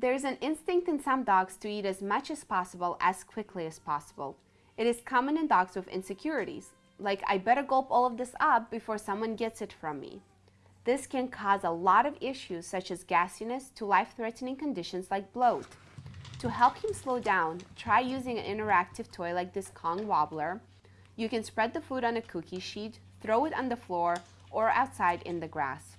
There's an instinct in some dogs to eat as much as possible as quickly as possible. It is common in dogs with insecurities, like I better gulp all of this up before someone gets it from me. This can cause a lot of issues such as gassiness to life-threatening conditions like bloat. To help him slow down, try using an interactive toy like this Kong Wobbler. You can spread the food on a cookie sheet, throw it on the floor, or outside in the grass.